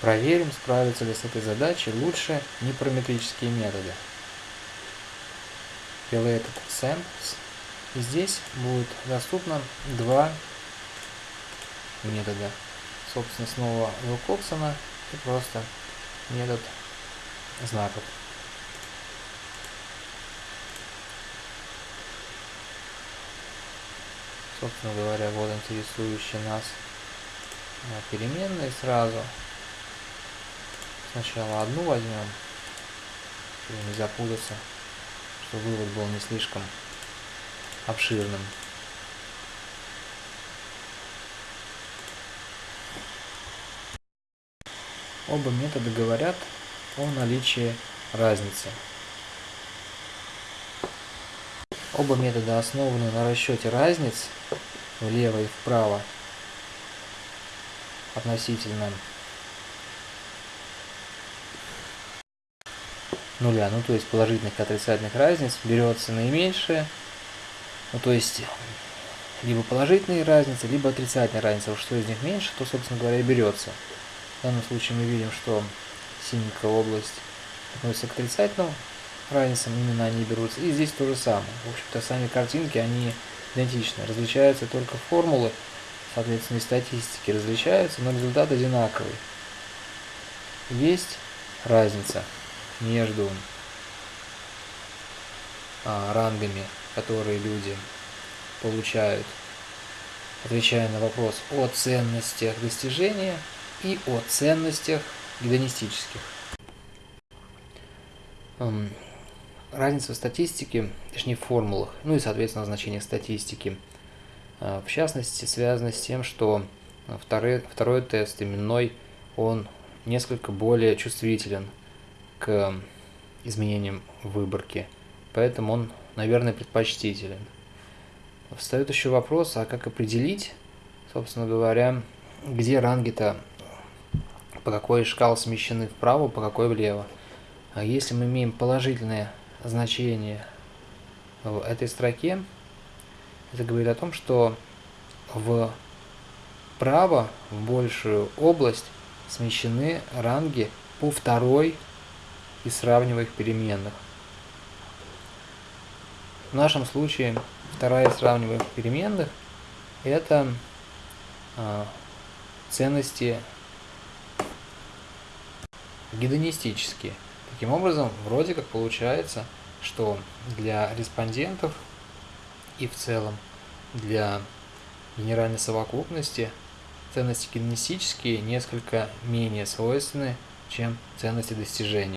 Проверим, справятся ли с этой задачей лучше непараметрические методы. Related samples. И здесь будет доступно два метода. Собственно, снова Вилкоксона и просто метод знаков. Собственно говоря, вот интересующие нас а, переменные сразу. Сначала одну возьмем, чтобы не запутаться, чтобы вывод был не слишком обширным. Оба метода говорят о наличии разницы. Оба метода основаны на расчете разниц влево и вправо относительно нуля, ну то есть положительных и отрицательных разниц, берется наименьшее, ну то есть либо положительные разницы, либо отрицательные разницы, что из них меньше, то, собственно говоря, и берется. В данном случае мы видим, что синенькая область относится к отрицательным разницам, именно они берутся. И здесь то же самое. В общем-то, сами картинки, они идентичны. Различаются только формулы, соответственно, и статистики различаются, но результат одинаковый. Есть разница между а, рангами, которые люди получают, отвечая на вопрос о ценностях достижения и о ценностях гедонистических. Разница в статистике, точнее в формулах, ну и соответственно значение статистики, а, в частности связано с тем, что второй, второй тест именной, он несколько более чувствителен к изменениям выборки, поэтому он, наверное, предпочтителен. Встает еще вопрос, а как определить, собственно говоря, где ранги-то по какой шкал смещены вправо, по какой влево. А если мы имеем положительное значение в этой строке, это говорит о том, что вправо, в большую область, смещены ранги по второй из сравниваемых переменных. В нашем случае вторая из сравниваемых переменных – это а, ценности гедонистические. Таким образом, вроде как получается, что для респондентов и в целом для генеральной совокупности ценности гедонистические несколько менее свойственны, чем ценности достижения.